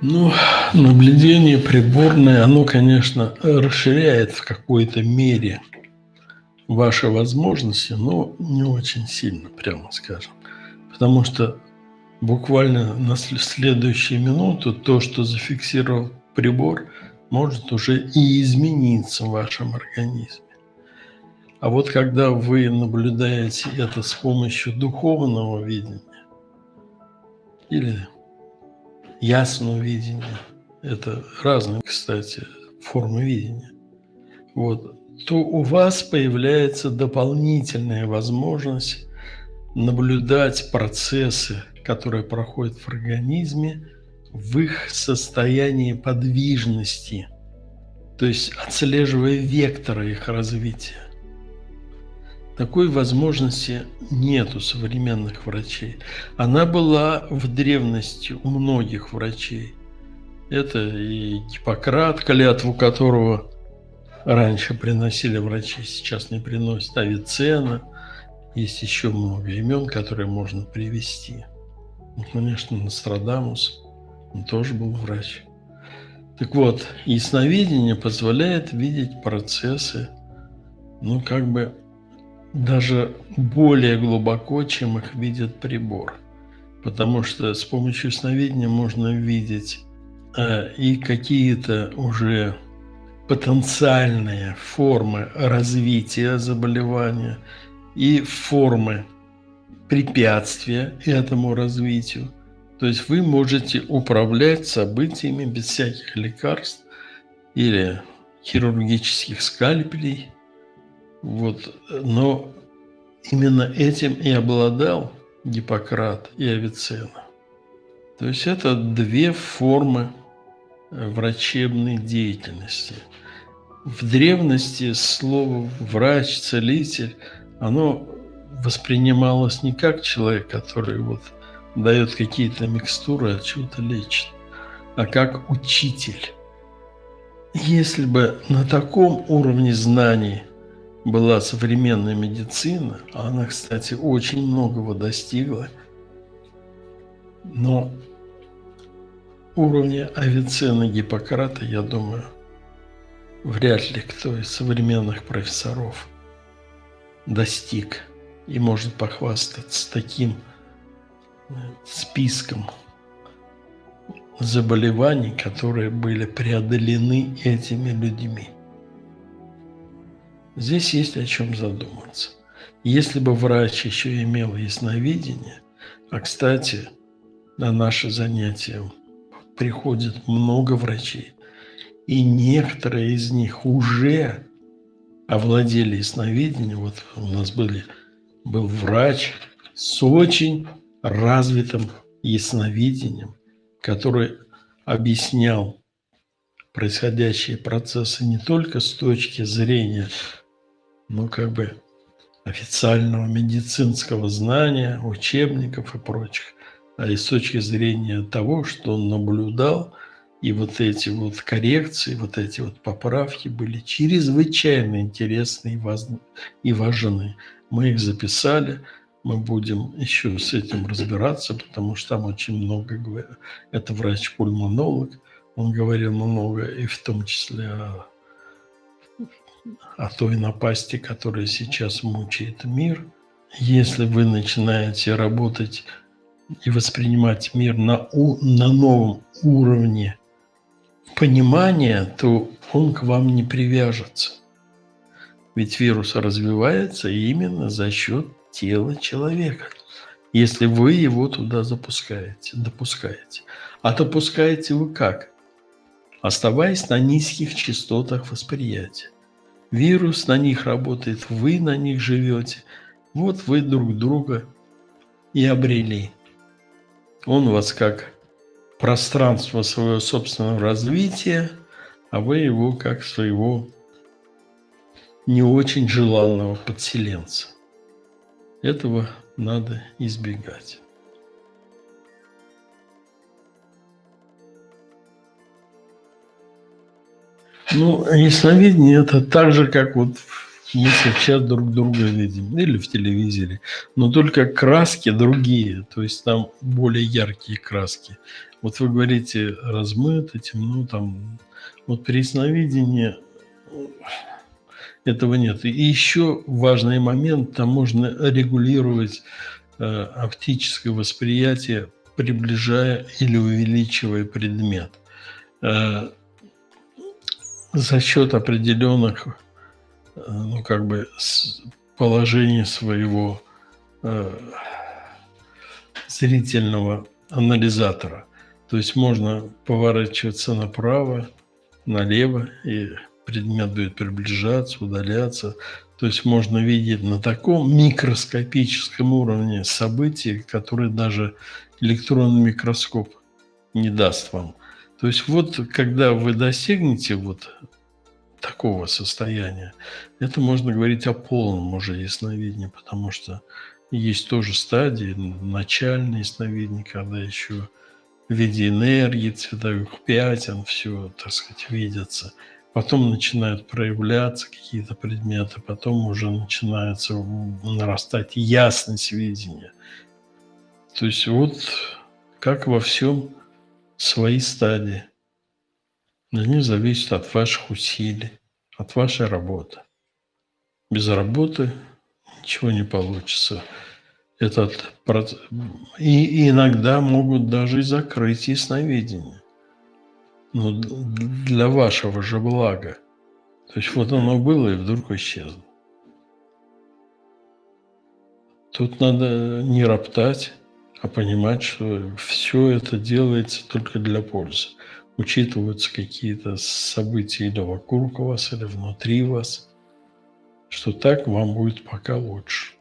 Ну, наблюдение приборное, оно, конечно, расширяет в какой-то мере ваши возможности, но не очень сильно, прямо скажем. Потому что буквально на следующую минуту то, что зафиксировал прибор, может уже и измениться в вашем организме. А вот когда вы наблюдаете это с помощью духовного видения или ясного видения, это разные, кстати, формы видения, вот, то у вас появляется дополнительная возможность наблюдать процессы, которые проходят в организме, в их состоянии подвижности, то есть отслеживая векторы их развития. Такой возможности нет у современных врачей. Она была в древности у многих врачей. Это и Гиппократ, клятву которого раньше приносили врачи, сейчас не приносят, Авиценна. Есть еще много имен, которые можно привести. Ну, конечно, Нострадамус, он тоже был врач. Так вот, ясновидение позволяет видеть процессы, ну, как бы даже более глубоко, чем их видит прибор. Потому что с помощью сновидения можно видеть э, и какие-то уже потенциальные формы развития заболевания и формы препятствия этому развитию. То есть вы можете управлять событиями без всяких лекарств или хирургических скальпелей – вот, но именно этим и обладал Гиппократ и Авиценна. То есть это две формы врачебной деятельности. В древности слово «врач», «целитель» оно воспринималось не как человек, который вот дает какие-то микстуры, а чего-то лечит, а как учитель. Если бы на таком уровне знаний – была современная медицина, а она, кстати, очень многого достигла, но уровня Авиценны Гиппократа, я думаю, вряд ли кто из современных профессоров достиг и может похвастаться таким э, списком заболеваний, которые были преодолены этими людьми. Здесь есть о чем задуматься. Если бы врач еще имел ясновидение, а, кстати, на наши занятия приходит много врачей, и некоторые из них уже овладели ясновидением. Вот у нас были, был врач с очень развитым ясновидением, который объяснял происходящие процессы не только с точки зрения ну, как бы официального медицинского знания, учебников и прочих, а и с точки зрения того, что он наблюдал, и вот эти вот коррекции, вот эти вот поправки были чрезвычайно интересны и важны. Мы их записали, мы будем еще с этим разбираться, потому что там очень много. Это врач-пульмонолог, он говорил много, и в том числе о о той напасти, которая сейчас мучает мир. Если вы начинаете работать и воспринимать мир на, на новом уровне понимания, то он к вам не привяжется. Ведь вирус развивается именно за счет тела человека, если вы его туда запускаете, допускаете. А допускаете вы как? Оставаясь на низких частотах восприятия. Вирус на них работает, вы на них живете. Вот вы друг друга и обрели. Он вас как пространство своего собственного развития, а вы его как своего не очень желанного подселенца. Этого надо избегать. Ну, ясновидение – это так же, как вот мы сейчас друг друга видим, или в телевизоре, но только краски другие, то есть там более яркие краски. Вот вы говорите, размыто, темно, там. Вот при ясновидении этого нет. И еще важный момент, там можно регулировать э, оптическое восприятие, приближая или увеличивая предмет. Э, за счет определенных, э, ну, как бы, положений своего э, зрительного анализатора. То есть можно поворачиваться направо, налево, и предмет будет приближаться, удаляться. То есть можно видеть на таком микроскопическом уровне события, которые даже электронный микроскоп не даст вам. То есть вот когда вы достигнете вот такого состояния, это можно говорить о полном уже ясновидении, потому что есть тоже стадии, начальные ясновидения, когда еще в виде энергии, цветовых пятен, все, так сказать, видится. Потом начинают проявляться какие-то предметы, потом уже начинается нарастать ясность видения. То есть вот как во всем свои стадии. Они зависят от ваших усилий, от вашей работы. Без работы ничего не получится. Этот процесс... и, иногда могут даже и закрыть ясновидение. Но для вашего же блага. То есть вот оно было и вдруг исчезло. Тут надо не роптать, а понимать, что все это делается только для пользы. Учитываются какие-то события или вокруг вас, или внутри вас, что так вам будет пока лучше.